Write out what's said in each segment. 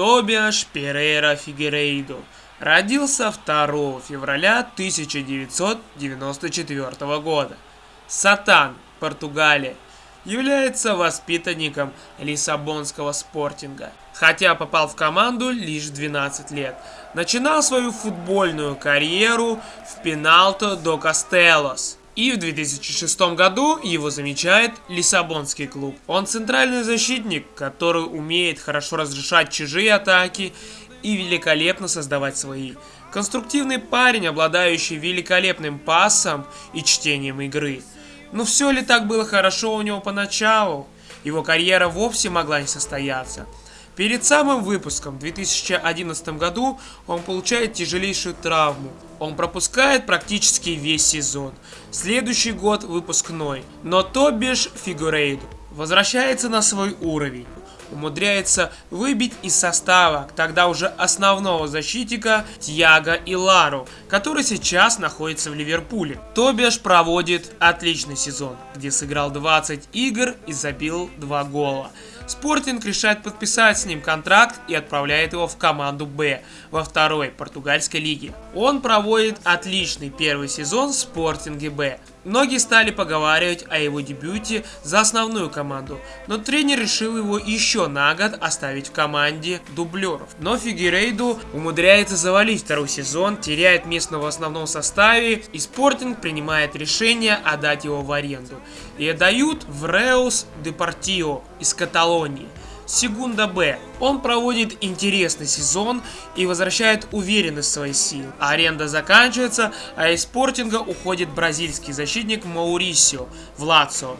Тобиаш Перейра Фигерейду родился 2 февраля 1994 года. Сатан, Португалия, является воспитанником Лиссабонского спортинга, хотя попал в команду лишь 12 лет. Начинал свою футбольную карьеру в Пеналто до Кастелос – и в 2006 году его замечает Лиссабонский клуб. Он центральный защитник, который умеет хорошо разрешать чужие атаки и великолепно создавать свои. Конструктивный парень, обладающий великолепным пасом и чтением игры. Но все ли так было хорошо у него поначалу? Его карьера вовсе могла не состояться. Перед самым выпуском в 2011 году он получает тяжелейшую травму. Он пропускает практически весь сезон. Следующий год выпускной. Но то бишь Фигурейду возвращается на свой уровень. Умудряется выбить из состава тогда уже основного защитника Тьяго и Лару, который сейчас находится в Ливерпуле. Тобиаш проводит отличный сезон, где сыграл 20 игр и забил 2 гола. Спортинг решает подписать с ним контракт и отправляет его в команду Б во второй португальской лиге. Он проводит отличный первый сезон в Спортинге Б. Многие стали поговаривать о его дебюте за основную команду, но тренер решил его еще на год оставить в команде дублеров. Но Фигерейду умудряется завалить второй сезон, теряет место в основном составе, и Спортинг принимает решение отдать его в аренду. И отдают в Реус Депортио из Каталонии. Сегунда Б. Он проводит интересный сезон и возвращает уверенность в свои силы. Аренда заканчивается, а из спортинга уходит бразильский защитник Маурисио в.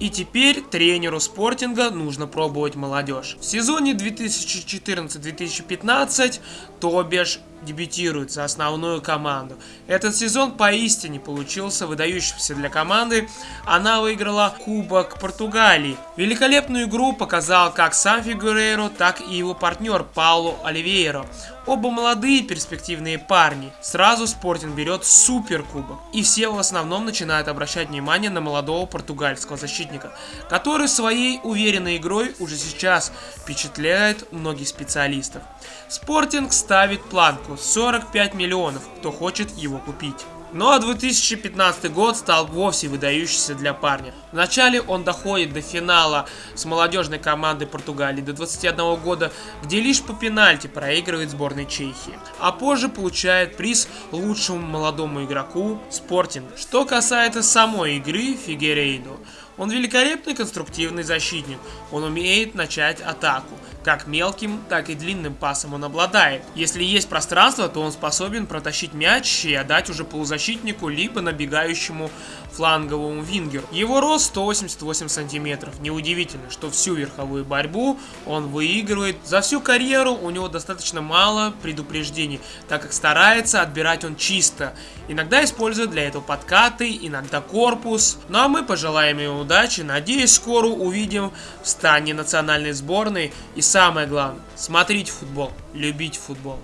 И теперь тренеру спортинга нужно пробовать молодежь. В сезоне 2014-2015 Тобеш дебютирует за основную команду. Этот сезон поистине получился выдающимся для команды. Она выиграла Кубок Португалии. Великолепную игру показал как сам Фигурейро, так и его партнер Пауло Оливейро. Оба молодые перспективные парни. Сразу Спортинг берет супер кубок. И все в основном начинают обращать внимание на молодого португальского защитника, который своей уверенной игрой уже сейчас впечатляет многих специалистов. Спортинг ставит планку 45 миллионов, кто хочет его купить. Ну а 2015 год стал вовсе выдающийся для парня. Вначале он доходит до финала с молодежной командой Португалии до 21 года, где лишь по пенальти проигрывает сборной Чехии. А позже получает приз лучшему молодому игроку Спортинг. Что касается самой игры Фигерейду, он великолепный конструктивный защитник. Он умеет начать атаку. Как мелким, так и длинным пасом он обладает. Если есть пространство, то он способен протащить мяч и отдать уже полузащитнику, либо набегающему фланговому вингеру. Его рост 188 сантиметров. Неудивительно, что всю верховую борьбу он выигрывает. За всю карьеру у него достаточно мало предупреждений, так как старается отбирать он чисто. Иногда использует для этого подкаты, иногда корпус. Ну а мы пожелаем ему удачи. Надеюсь, скоро увидим в стане национальной сборной. И самое главное, смотрите футбол, любите футбол.